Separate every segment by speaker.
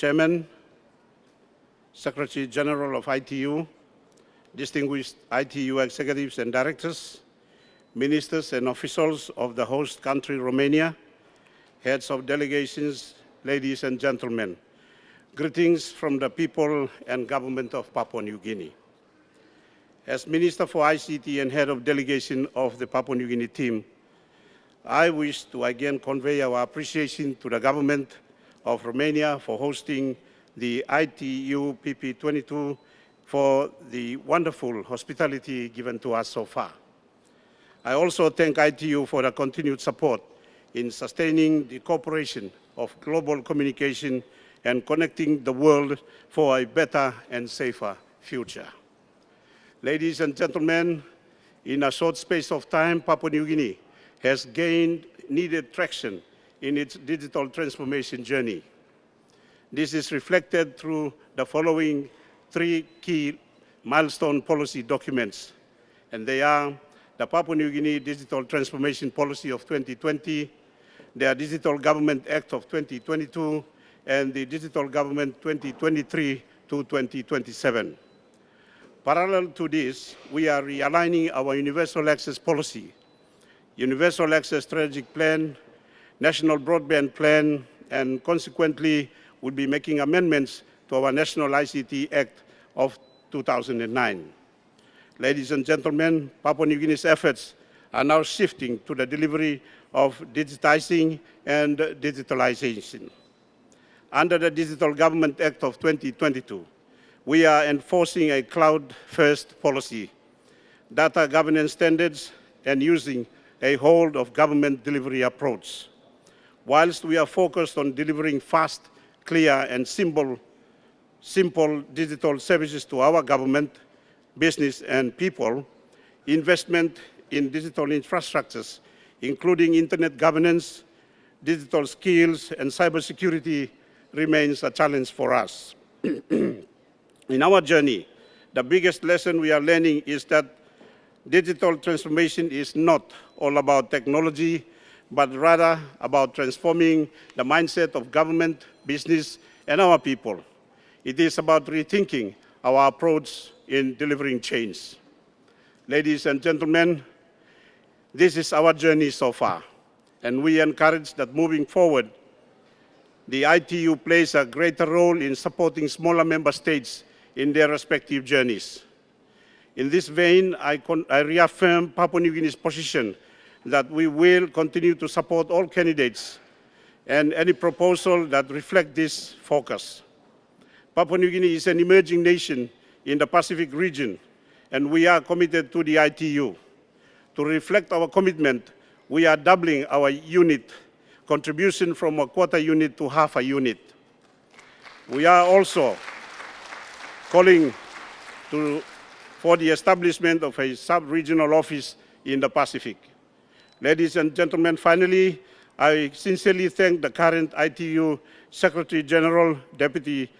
Speaker 1: Chairman, Secretary General of ITU, distinguished ITU executives and directors, ministers and officials of the host country, Romania, heads of delegations, ladies and gentlemen. Greetings from the people and government of Papua New Guinea. As Minister for ICT and head of delegation of the Papua New Guinea team, I wish to again convey our appreciation to the government of Romania for hosting the ITU PP22 for the wonderful hospitality given to us so far. I also thank ITU for the continued support in sustaining the cooperation of global communication and connecting the world for a better and safer future. Ladies and gentlemen, in a short space of time, Papua New Guinea has gained needed traction in its digital transformation journey. This is reflected through the following three key milestone policy documents, and they are the Papua New Guinea Digital Transformation Policy of 2020, the Digital Government Act of 2022, and the Digital Government 2023 to 2027. Parallel to this, we are realigning our universal access policy, universal access strategic plan, national broadband plan, and consequently will be making amendments to our National ICT Act of 2009. Ladies and gentlemen, Papua New Guinea's efforts are now shifting to the delivery of digitizing and digitalization. Under the Digital Government Act of 2022, we are enforcing a cloud-first policy, data governance standards, and using a whole of government delivery approach. Whilst we are focused on delivering fast, clear, and simple, simple digital services to our government, business, and people, investment in digital infrastructures, including internet governance, digital skills, and cybersecurity remains a challenge for us. In our journey, the biggest lesson we are learning is that digital transformation is not all about technology, but rather about transforming the mindset of government, business, and our people. It is about rethinking our approach in delivering change. Ladies and gentlemen, this is our journey so far, and we encourage that moving forward, the ITU plays a greater role in supporting smaller member states in their respective journeys. In this vein, I, I reaffirm Papua New Guinea's position that we will continue to support all candidates and any proposal that reflect this focus. Papua New Guinea is an emerging nation in the Pacific region, and we are committed to the ITU. To reflect our commitment, we are doubling our unit contribution from a quarter unit to half a unit. We are also calling to, for the establishment of a sub-regional office in the Pacific. Ladies and gentlemen, finally, I sincerely thank the current ITU Secretary General, Deputy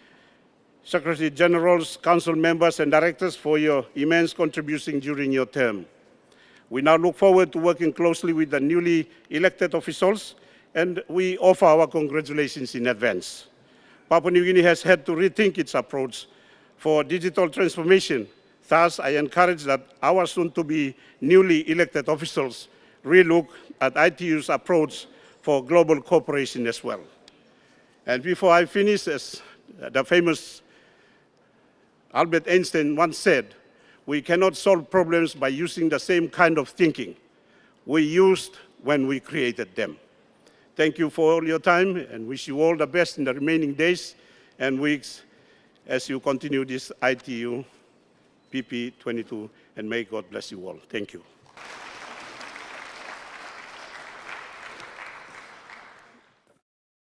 Speaker 1: Secretary Generals, Council members and directors for your immense contribution during your term. We now look forward to working closely with the newly elected officials and we offer our congratulations in advance. Papua New Guinea has had to rethink its approach for digital transformation. Thus, I encourage that our soon-to-be newly elected officials relook at ITU's approach for global cooperation as well. And before I finish, as the famous Albert Einstein once said, we cannot solve problems by using the same kind of thinking we used when we created them. Thank you for all your time and wish you all the best in the remaining days and weeks as you continue this ITU PP22 and may God bless you all. Thank you.